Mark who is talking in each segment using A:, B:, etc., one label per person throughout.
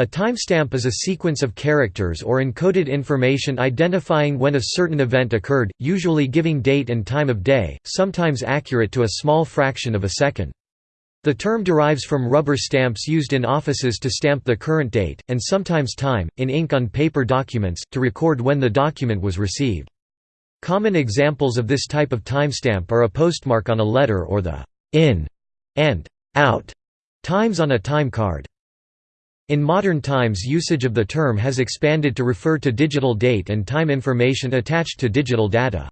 A: A timestamp is a sequence of characters or encoded information identifying when a certain event occurred, usually giving date and time of day, sometimes accurate to a small fraction of a second. The term derives from rubber stamps used in offices to stamp the current date, and sometimes time, in ink on paper documents, to record when the document was received. Common examples of this type of timestamp are a postmark on a letter or the in and out times on a time card. In modern times usage of the term has expanded to refer to digital date and time information attached to digital data.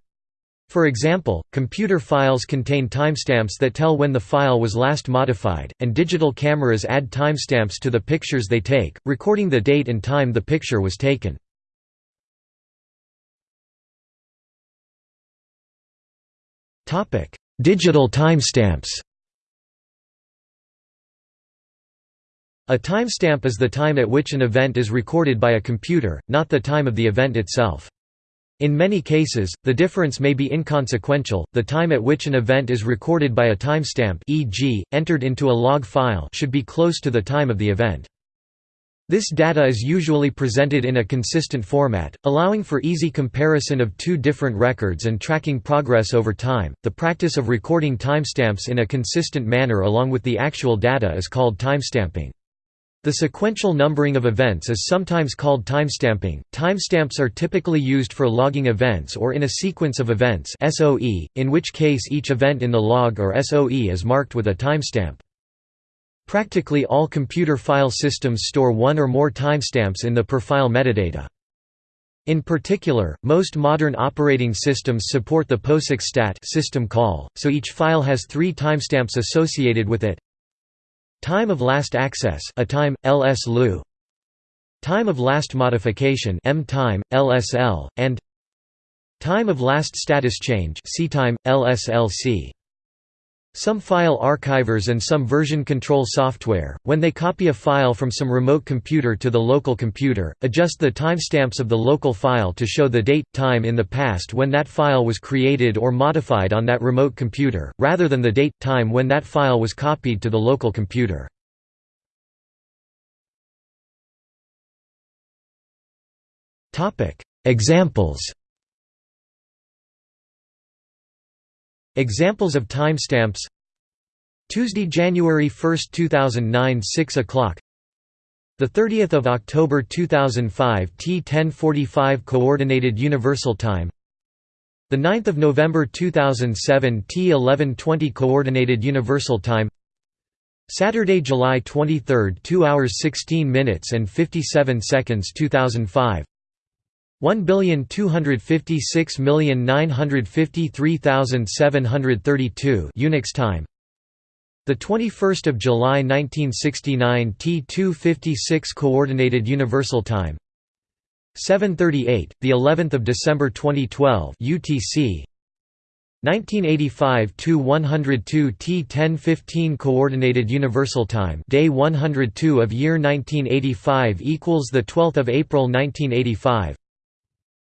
A: For example, computer files contain timestamps that tell when the file was last modified, and digital cameras add timestamps to the pictures they take, recording the date and time the picture was taken. Digital timestamps A timestamp is the time at which an event is recorded by a computer, not the time of the event itself. In many cases, the difference may be inconsequential. The time at which an event is recorded by a timestamp, e.g., entered into a log file, should be close to the time of the event. This data is usually presented in a consistent format, allowing for easy comparison of two different records and tracking progress over time. The practice of recording timestamps in a consistent manner along with the actual data is called timestamping. The sequential numbering of events is sometimes called timestamping. Timestamps are typically used for logging events or in a sequence of events (SOE), in which case each event in the log or SOE is marked with a timestamp. Practically all computer file systems store one or more timestamps in the per-file metadata. In particular, most modern operating systems support the POSIX stat system call, so each file has three timestamps associated with it. Time of last access a time, ls Time of last modification m time, LSL, and Time of last status change C time, LSLC. Some file archivers and some version control software, when they copy a file from some remote computer to the local computer, adjust the timestamps of the local file to show the date, time in the past when that file was created or modified on that remote computer, rather than the date, time when that file was copied to the local computer. Examples Examples of timestamps. Tuesday, January 1, 2009 6 o'clock. The 30th of October 2005 T1045 coordinated universal time. The 9th of November 2007 T1120 coordinated universal time. Saturday, July 23, 2 hours 16 minutes and 57 seconds 2005 1,256,953,732 Unix time. The 21st of July 1969 T256 coordinated universal time. 738 the 11th of December 2012 UTC 1985 to 102 T1015 coordinated universal time day 102 of year 1985 equals the 12th of April 1985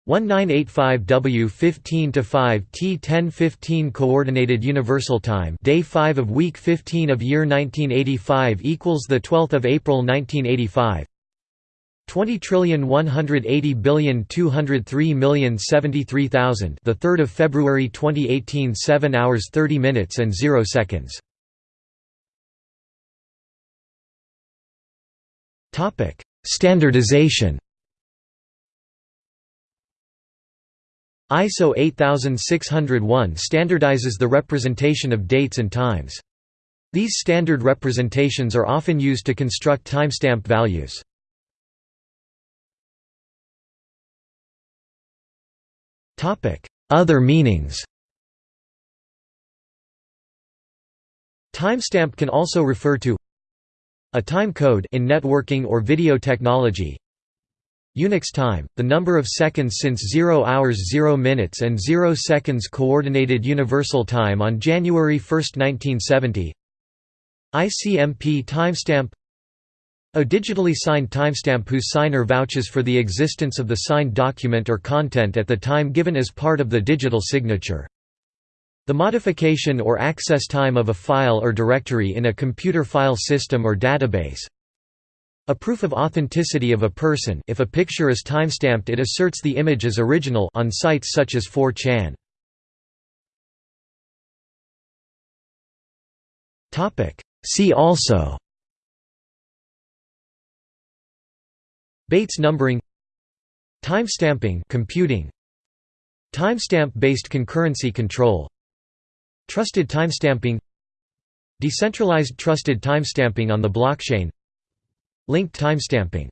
A: 1985W 15 to 5 T1015 coordinated universal time day 5 of week 15 of year 1985 equals the 12th of April 1985 20 trillion 180 billion 203 million 73,000 the 3rd of February 2018 7 hours 30 minutes and 0 seconds. Topic standardization ISO 8601 standardizes the representation of dates and times. These standard representations are often used to construct timestamp values. Other meanings Timestamp can also refer to a time code in networking or video technology Unix time, the number of seconds since 0 hours 0 minutes and 0 seconds Coordinated Universal Time on January 1, 1970 ICMP timestamp. A digitally signed timestamp whose signer vouches for the existence of the signed document or content at the time given as part of the digital signature. The modification or access time of a file or directory in a computer file system or database A proof of authenticity of a person if a picture is timestamped it asserts the image as original on sites such as 4chan. See also Bates numbering Timestamping computing Timestamp-based concurrency control Trusted timestamping Decentralized trusted timestamping on the blockchain Linked timestamping